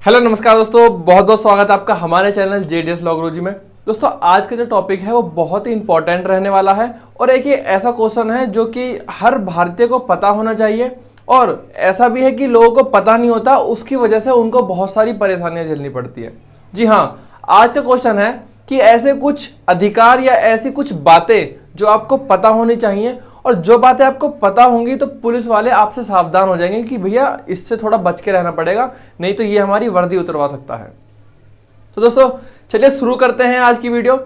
Hello, नमस्कार दोस्तों, बहुत बहुत स्वागत है आपका हमारे चैनल जेडीएस लॉगरोजी में। दोस्तों, आज का जो टॉपिक है, वो बहुत ही इंपॉर्टेंट रहने वाला है और एक ये ऐसा क्वेश्चन है जो कि हर भारतीय को पता होना चाहिए और ऐसा भी है कि लोगों को पता नहीं होता, उसकी वजह से उनको बहुत सारी परेशानियाँ झेलनी पड़ती है। जी हाँ आज का क्वेश्चन है कि ऐसे कुछ अधिकार या ऐसी कुछ बातें जो आपको पता होनी चाहिए और जो बातें आपको पता होंगी तो पुलिस वाले आपसे सावधान हो जाएँगे कि भैया, इससे थोड़ा बच के रहना पड़ेगा, नहीं तो ये हमारी वर्दी उतरवा सकता है। तो दोस्तों, चलिए शुरू करते हैं आज की वीडियो।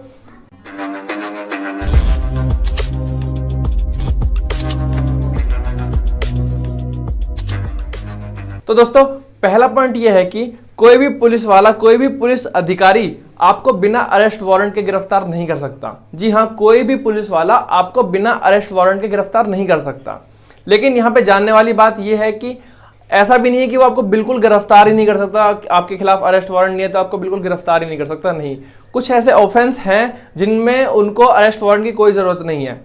तो दोस्तों, पहला पॉइंट यह है कि कोई भी पुलिस वाला, कोई भी पुलिस अधिकारी आपको बिना अरेस्ट वारंट के गिरफ़्तार नहीं कर सकता। जी हाँ कोई भी पुलिस वाला आपको बिना अरेस्ट वारंट के गिरफ़्तार नहीं कर सकता। लेकिन यहाँ पे जानने वाली बात यह है कि ऐसा भी नहीं है कि वो आपको बिल्कुल गिरफ़्तार ही नहीं कर सकता आपके खिलाफ अरेस्ट वारंट नहीं है तो आपको बिल्कुल गिरफ़्तार ही नहीं कर सकता, नहीं। कुछ ऐसे ऑफेंस हैं जिनमें उनको अरेस्ट वारंट की कोई ज़रूरत नहीं है।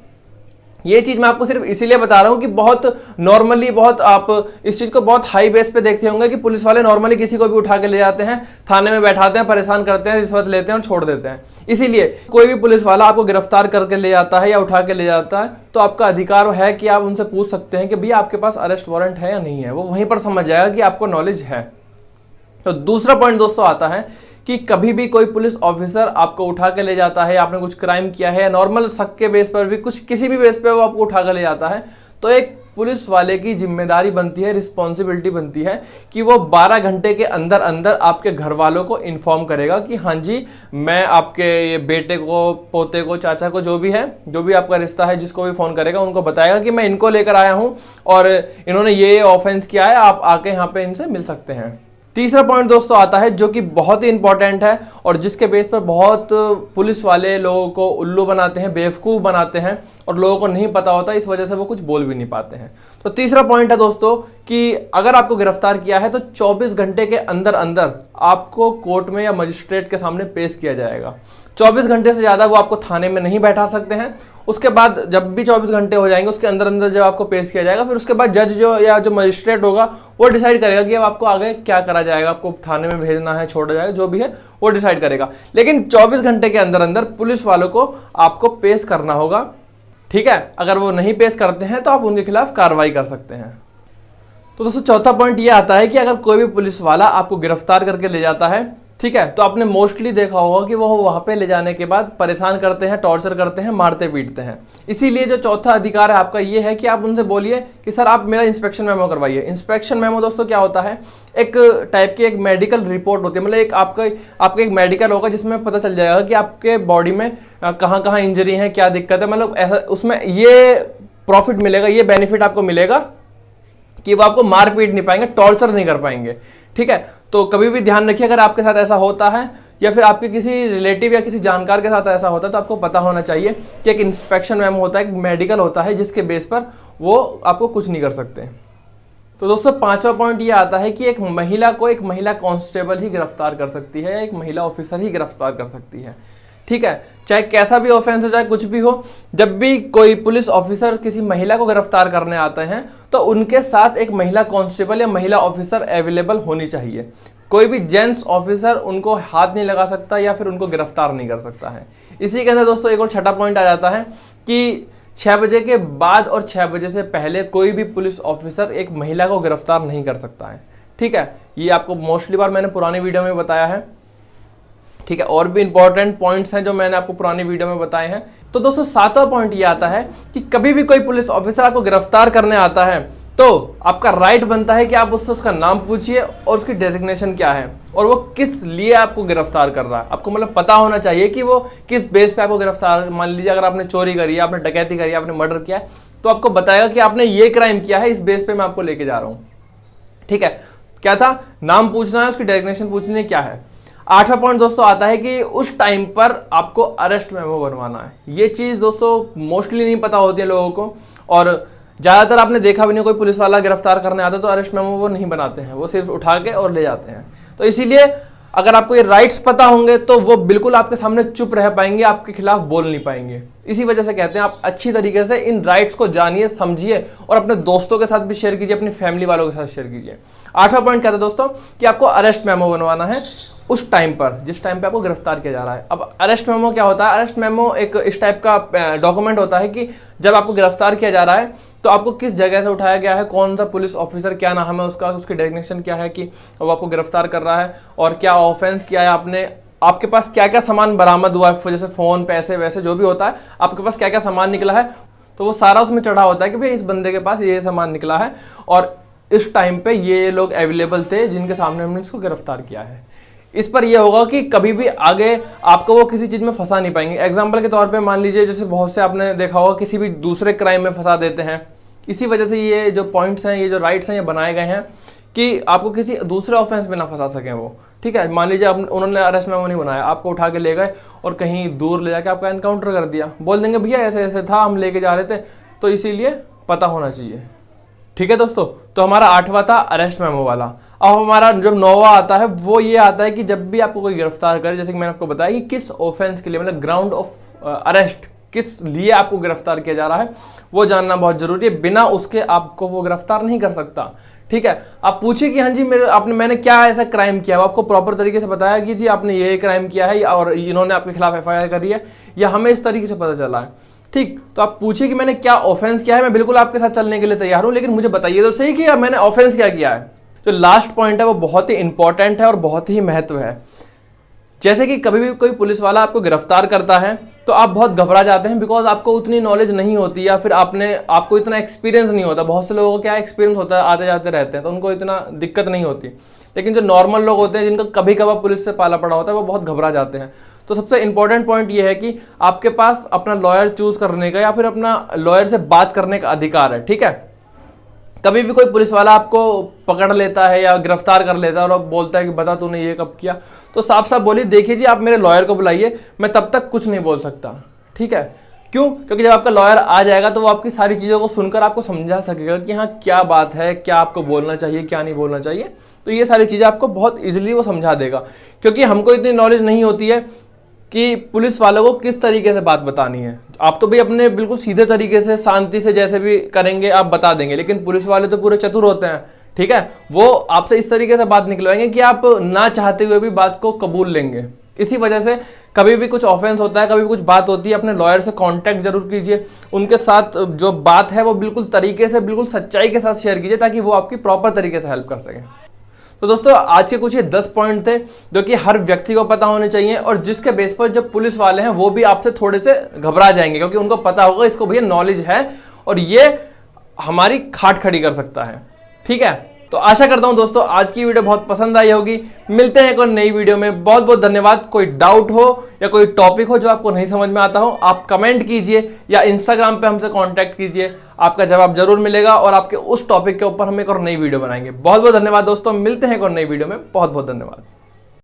ये चीज़ मैं आपको सिर्फ़ इसीलिए बता रहा हूँ कि बहुत नॉर्मली बहुत आप इस चीज़ को बहुत हाई बेस पे देखते होंगे कि पुलिस वाले नॉर्मली किसी को भी उठा के ले जाते हैं, थाने में बैठाते हैं, परेशान करते हैं रिश्वत लेते हैं और छोड़ देते हैं। इसीलिए कोई भी पुलिस वाला आपको गिरफ़्तार करके ले जाता है या उठा के ले जाता है तो आपका अधिकार है कि आप उनसे पूछ सकते हैं कि भैया आपके पास अरेस्ट वारंट है या नहीं है। वो वहीं पर समझ जाएगा कि आपको नॉलेज है। तो दूसरा पॉइंट दोस्तों आता है कि कभी भी कोई पुलिस ऑफिसर आपको उठा के ले जाता है, आपने कुछ क्राइम किया है, नॉर्मल शक के बेस पर भी, कुछ किसी भी बेस पर वो आपको उठा के ले जाता है तो एक पुलिस वाले की ज़िम्मेदारी बनती है रिस्पॉन्सिबिलिटी बनती है कि वो 12 घंटे के अंदर अंदर आपके घर वालों को इन्फॉर्म करेगा कि हाँ जी, मैं आपके ये बेटे को, पोते को, चाचा को जो भी है, जो भी आपका रिश्ता है, जिसको भी फ़ोन करेगा, उनको बताएगा कि मैं इनको लेकर आया हूँ और इन्होंने ये ऑफेंस किया है, आप आके यहाँ पे इनसे मिल सकते हैं। तीसरा पॉइंट दोस्तों आता है जो कि बहुत ही इंपॉर्टेंट है और जिसके बेस पर बहुत पुलिस वाले लोगों को उल्लू बनाते हैं, बेवकूफ़ बनाते हैं और लोगों को नहीं पता होता, इस वजह से वो कुछ बोल भी नहीं पाते हैं। तो तीसरा पॉइंट है दोस्तों कि अगर आपको गिरफ़्तार किया है तो 24 घंटे के अंदर अंदर आपको कोर्ट में या मजिस्ट्रेट के सामने पेश किया जाएगा। 24 घंटे से ज़्यादा वो आपको थाने में नहीं बैठा सकते हैं। उसके बाद जब भी 24 घंटे हो जाएँगे, उसके अंदर अंदर जब आपको पेश किया जाएगा, फिर उसके बाद जज जो या जो मजिस्ट्रेट होगा, वो डिसाइड करेगा कि अब आपको आगे क्या करा जाएगा, आपको थाने में भेजना है, छोड़ा जाएगा, जो भी है, वो डिसाइड करेगा। लेकिन चौबीस घंटे के अंदर अंदर पुलिस वालों को आपको पेश करना होगा, ठीक है? अगर वो नहीं पेश करते हैं तो आप उनके खिलाफ कार्रवाई कर सकते हैं। तो दोस्तों, चौथा पॉइंट ये आता है कि अगर कोई भी पुलिस वाला आपको गिरफ़्तार करके ले जाता है ठीक है? तो आपने मोस्टली देखा होगा कि वो वहाँ पे ले जाने के बाद परेशान करते हैं टॉर्चर करते हैं, मारते पीटते हैं। इसीलिए जो चौथा अधिकार है आपका ये है कि आप उनसे बोलिए कि, सर, आप मेरा इंस्पेक्शन मेमो करवाइए। इंस्पेक्शन मेमो दोस्तों क्या होता है? एक टाइप की एक मेडिकल रिपोर्ट होती है। मतलब एक आपका आपका एक मेडिकल होगा जिसमें पता चल जाएगा कि आपके बॉडी में कहाँ कहाँ इंजरी है, क्या दिक्कत है। मतलब ऐसा, उसमें ये प्रॉफिट मिलेगा, ये बेनिफिट आपको मिलेगा कि वो आपको मार पीट नहीं पाएँगे टॉर्चर नहीं कर पाएँगे। ठीक है? तो कभी भी ध्यान रखिए, अगर आपके साथ ऐसा होता है, या फिर आपके किसी रिलेटिव या किसी जानकार के साथ ऐसा होता है तो आपको पता होना चाहिए कि एक इंस्पेक्शन मैम होता है, एक मेडिकल होता है, जिसके बेस पर वो आपको कुछ नहीं कर सकते। तो दोस्तों, पांचवा पॉइंट ये आता है कि एक महिला को एक महिला कांस्टेबल ही गिरफ़्तार कर सकती है, एक महिला ऑफिसर ही गिरफ़्तार कर सकती है। ठीक है? चाहे कैसा भी ऑफेंस हो, चाहे कुछ भी हो, जब भी कोई पुलिस ऑफिसर किसी महिला को गिरफ़्तार करने आते हैं तो उनके साथ एक महिला कांस्टेबल या महिला ऑफिसर अवेलेबल होनी चाहिए। कोई भी जेंट्स ऑफिसर उनको हाथ नहीं लगा सकता या फिर उनको गिरफ़्तार नहीं कर सकता है। इसी के अंदर दोस्तों, एक और छठा पॉइंट आ जाता है कि छह बजे के बाद और छह बजे से पहले कोई भी पुलिस ऑफिसर एक महिला को गिरफ़्तार नहीं कर सकता है। ठीक है? ये आपको मोस्टली बार मैंने पुरानी वीडियो में बताया है। ठीक है, और भी इंपॉर्टेंट पॉइंट्स हैं जो मैंने आपको पुरानी वीडियो में बताए हैं। तो दोस्तों, सातवां पॉइंट ये आता है कि कभी भी कोई पुलिस ऑफिसर आपको गिरफ़्तार करने आता है तो आपका राइट बनता है कि आप उससे उसका नाम पूछिए और उसकी डेजिग्नेशन क्या है और वो किस लिए आपको गिरफ़्तार कर रहा है। आपको मतलब पता होना चाहिए कि वो किस बेस पे आपको गिरफ़्तार, मान लीजिए अगर आपने चोरी करी है आपने डकैती करी, आपने मर्डर किया तो आपको बताएगा कि आपने ये क्राइम किया है, इस बेस पे मैं आपको लेके जा रहा हूँ। ठीक है, क्या था? नाम पूछना है, उसकी डेजिग्नेशन पूछनी है, क्या है? आठवां पॉइंट दोस्तों आता है कि उस टाइम पर आपको अरेस्ट मेमो बनवाना है। ये चीज़ दोस्तों मोस्टली नहीं पता होती है लोगों को और ज़्यादातर आपने देखा भी नहीं, कोई पुलिस वाला गिरफ़्तार करने आता तो अरेस्ट मेमो वो नहीं बनाते हैं, वो सिर्फ़ उठा के और ले जाते हैं। तो इसीलिए अगर आपको ये राइट्स पता होंगे तो वो बिल्कुल आपके सामने चुप रह पाएँगे, आपके खिलाफ बोल नहीं पाएँगे। इसी वजह से कहते हैं, आप अच्छी तरीके से इन राइट्स को जानिए, समझिए और अपने दोस्तों के साथ भी शेयर कीजिए, अपनी फैमिली वालों के साथ शेयर कीजिए। आठवां पॉइंट क्या था दोस्तों कि आपको अरेस्ट मेमो बनवाना है उस टाइम पर, जिस टाइम पे आपको गिरफ़्तार किया जा रहा है। अब अरेस्ट मेमो क्या होता है? अरेस्ट मेमो एक इस टाइप का डॉक्यूमेंट होता है कि जब आपको गिरफ़्तार किया जा रहा है तो आपको किस जगह से उठाया गया है, कौन सा पुलिस ऑफिसर क्या नाम है उसका, उसकी डेजिग्नेशन क्या है कि वो आपको गिरफ़्तार कर रहा है, और क्या ऑफेंस किया है आपने, आपके पास क्या क्या सामान बरामद हुआ है जैसे फ़ोन, पैसे, वैसे जो भी होता है, आपके पास क्या क्या सामान निकला है तो वो सारा उसमें चढ़ा होता है कि भाई इस बंदे के पास ये सामान निकला है, और इस टाइम पे ये लोग अवेलेबल थे जिनके सामने हमने इसको गिरफ़्तार किया है। इस पर यह होगा कि कभी भी आगे आपको वो किसी चीज़ में फंसा नहीं पाएँगे। एग्ज़ाम्पल के तौर पे मान लीजिए, जैसे बहुत से आपने देखा होगा, किसी भी दूसरे क्राइम में फंसा देते हैं। इसी वजह से ये जो पॉइंट्स हैं, ये जो राइट्स हैं, ये बनाए गए हैं कि आपको किसी दूसरे ऑफेंस में ना फंसा सकें वो। ठीक है? मान लीजिए आप, उन्होंने अरेस्ट मेमो नहीं बनाया। आपको उठा के ले गए और कहीं दूर ले जाके आपका एनकाउंटर कर दिया। बोल देंगे, भैया ऐसे ऐसे था, हम लेके जा रहे थे। तो इसीलिए पता होना चाहिए। ठीक है दोस्तों? तो हमारा आठवां था अरेस्ट मेमो वाला। अब हमारा जब नौवा आता है, वो ये आता है कि जब भी आपको कोई गिरफ़्तार करे, जैसे कि मैंने आपको बताया कि किस ऑफेंस के लिए मतलब ग्राउंड ऑफ़ अरेस्ट किस लिए आपको गिरफ़्तार किया जा रहा है, वो जानना बहुत ज़रूरी है। बिना उसके आपको वो गिरफ़्तार नहीं कर सकता। ठीक है? आप पूछिए कि हाँ जी, मेरे, आपने, मैंने क्या ऐसा क्राइम किया वो आपको प्रॉपर तरीके से बताया कि जी, आपने ये क्राइम किया है, और इन्होंने आपके खिलाफ एफ़ करी है, या हमें इस तरीके से पता चला है। ठीक तो आप पूछिए कि मैंने क्या ऑफेंस किया है? मैं बिल्कुल आपके साथ चलने के लिए तैयार हूँ, लेकिन मुझे बताइए तो सही कि मैंने ऑफेंस क्या किया है? जो लास्ट पॉइंट है, वो बहुत ही इंपॉर्टेंट है और बहुत ही महत्व है। जैसे कि कभी भी कोई पुलिस वाला आपको गिरफ़्तार करता है तो आप बहुत घबरा जाते हैं बिकॉज़ आपको उतनी नॉलेज नहीं होती या फिर आपने, आपको इतना एक्सपीरियंस नहीं होता। बहुत से लोगों का क्या एक्सपीरियंस होता है आते जाते रहते हैं तो उनको इतना दिक्कत नहीं होती। लेकिन जो नॉर्मल लोग होते हैं, जिनका कभी कभार पुलिस से पाला पड़ा होता है, वो बहुत घबरा जाते हैं। तो सबसे इंपॉर्टेंट पॉइंट ये है कि आपके पास अपना लॉयर चूज़ करने का या फिर अपना लॉयर से बात करने का अधिकार है, ठीक है? कभी भी कोई पुलिस वाला आपको पकड़ लेता है या गिरफ़्तार कर लेता है और बोलता है कि बता तूने ये कब किया तो साफ़ साफ़ बोलिए, देखिए जी, आप मेरे लॉयर को बुलाइए, मैं तब तक कुछ नहीं बोल सकता, ठीक है? क्यों? क्योंकि जब आपका लॉयर आ जाएगा तो वो आपकी सारी चीज़ों को सुनकर आपको समझा सकेगा कि हाँ क्या बात है, क्या आपको बोलना चाहिए, क्या नहीं बोलना चाहिए तो ये सारी चीज़ें आपको बहुत इजीली वो समझा देगा, क्योंकि हमको इतनी नॉलेज नहीं होती है कि पुलिस वालों को किस तरीके से बात बतानी है? आप तो भी अपने बिल्कुल सीधे तरीके से, शांति से जैसे भी करेंगे, आप बता देंगे। लेकिन पुलिस वाले तो पूरे चतुर होते हैं, ठीक है? वो आपसे इस तरीके से बात निकलवाएँगे कि आप ना चाहते हुए भी बात को कबूल लेंगे। इसी वजह से कभी भी कुछ ऑफेंस होता है, कभी भी कुछ बात होती है, अपने लॉयर से कांटेक्ट ज़रूर कीजिए। उनके साथ जो बात है, वो बिल्कुल तरीके से, बिल्कुल सच्चाई के साथ शेयर कीजिए, ताकि वो आपकी प्रॉपर तरीके से हेल्प कर सके। तो दोस्तों, आज के कुछ ये दस पॉइंट थे जो कि हर व्यक्ति को पता होने चाहिए और जिसके बेस पर जब पुलिस वाले हैं, वो भी आपसे थोड़े से घबरा जाएँगे क्योंकि उनको पता होगा, इसको भैया नॉलेज है और ये हमारी खाट खड़ी कर सकता है। ठीक है? तो आशा करता हूँ दोस्तों, आज की वीडियो बहुत पसंद आई होगी। मिलते हैं एक और नई वीडियो में। बहुत बहुत धन्यवाद। कोई डाउट हो या कोई टॉपिक हो जो आपको नहीं समझ में आता हो, आप कमेंट कीजिए या इंस्टाग्राम पे हमसे कांटेक्ट कीजिए। आपका जवाब ज़रूर मिलेगा और आपके उस टॉपिक के ऊपर हम एक और नई वीडियो बनाएँगे। बहुत बहुत धन्यवाद दोस्तों। मिलते हैं एक और नई वीडियो में। बहुत बहुत धन्यवाद।